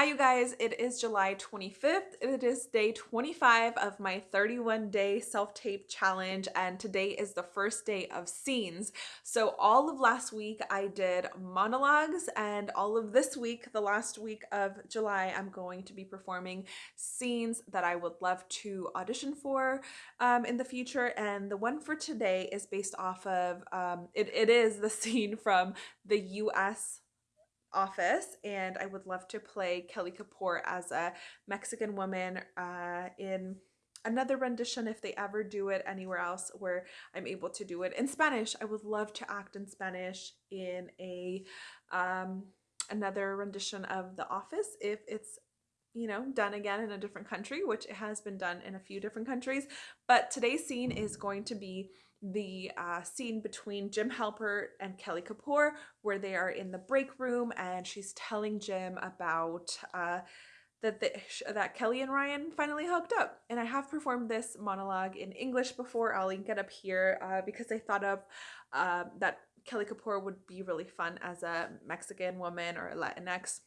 Hi, you guys. It is July 25th. It is day 25 of my 31 day self tape challenge, and today is the first day of scenes. So, all of last week I did monologues, and all of this week, the last week of July, I'm going to be performing scenes that I would love to audition for um, in the future. And the one for today is based off of um, it, it is the scene from the US office and I would love to play Kelly Kapoor as a Mexican woman uh, in another rendition if they ever do it anywhere else where I'm able to do it in Spanish. I would love to act in Spanish in a um, another rendition of The Office if it's you know, done again in a different country, which it has been done in a few different countries. But today's scene is going to be the uh, scene between Jim Halpert and Kelly Kapoor, where they are in the break room and she's telling Jim about uh, that the, that Kelly and Ryan finally hooked up. And I have performed this monologue in English before. I'll link it up here uh, because I thought of uh, that Kelly Kapoor would be really fun as a Mexican woman or a Latinx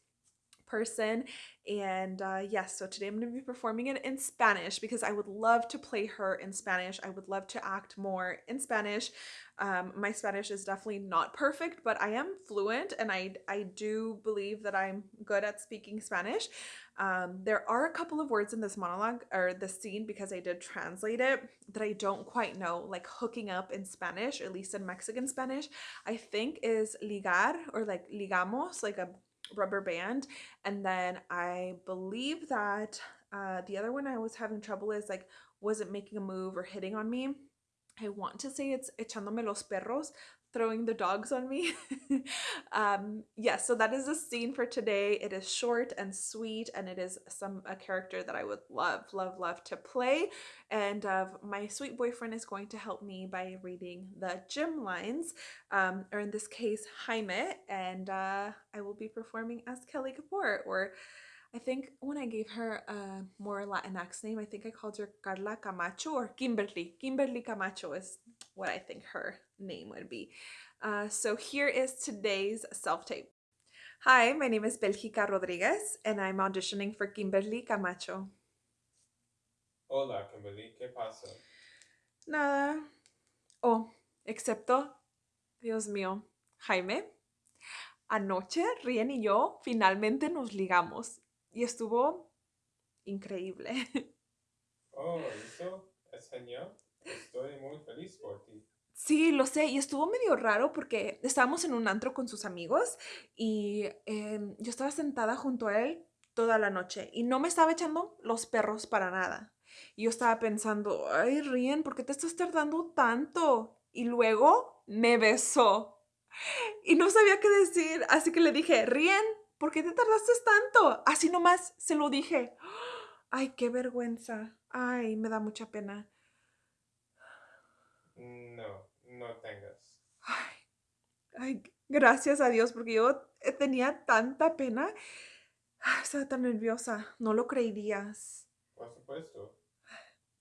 person. And uh, yes, so today I'm going to be performing it in Spanish because I would love to play her in Spanish. I would love to act more in Spanish. Um, my Spanish is definitely not perfect, but I am fluent and I, I do believe that I'm good at speaking Spanish. Um, there are a couple of words in this monologue or the scene because I did translate it that I don't quite know, like hooking up in Spanish, at least in Mexican Spanish, I think is ligar or like ligamos, like a rubber band and then I believe that uh, the other one I was having trouble is like wasn't making a move or hitting on me. I want to say it's echándome los perros, throwing the dogs on me. um, yes, yeah, so that is the scene for today. It is short and sweet, and it is some a character that I would love, love, love to play. And uh, my sweet boyfriend is going to help me by reading the Jim lines, um, or in this case, Jaime, and uh, I will be performing as Kelly Kapoor, or I think when I gave her a more Latinx name, I think I called her Carla Camacho or Kimberly. Kimberly Camacho is what I think her name would be. Uh, so here is today's self-tape. Hi, my name is Belgica Rodriguez and I'm auditioning for Kimberly Camacho. Hola, Kimberly, ¿qué pasa? Nada. Oh, excepto, Dios mío, Jaime. Anoche Rien y yo finalmente nos ligamos y estuvo increíble. Sí, lo sé, y estuvo medio raro porque estábamos en un antro con sus amigos y em, yo estaba sentada junto a él toda la noche y no me estaba echando los perros para nada. Y yo estaba pensando, ay, Rien, ¿por qué te estás tardando tanto? Y luego me besó. Y no sabía qué decir, así que le dije, Rien, ¿por qué te tardaste tanto? Así nomás se lo dije. Ay, qué vergüenza. Ay, me da mucha pena. No, no tengas. Ay, ay, gracias a Dios, porque yo tenía tanta pena. Estaba tan nerviosa, no lo creerías. Por supuesto.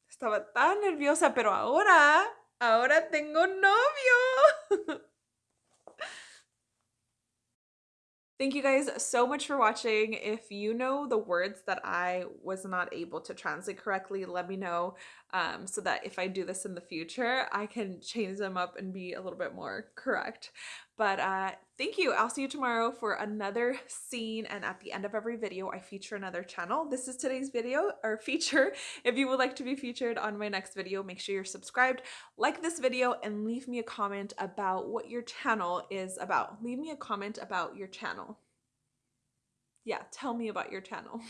Estaba tan nerviosa, pero ahora, ahora tengo novio. Thank you guys so much for watching. If you know the words that I was not able to translate correctly, let me know um, so that if I do this in the future, I can change them up and be a little bit more correct. But uh, thank you. I'll see you tomorrow for another scene. And at the end of every video, I feature another channel. This is today's video or feature. If you would like to be featured on my next video, make sure you're subscribed, like this video, and leave me a comment about what your channel is about. Leave me a comment about your channel. Yeah, tell me about your channel.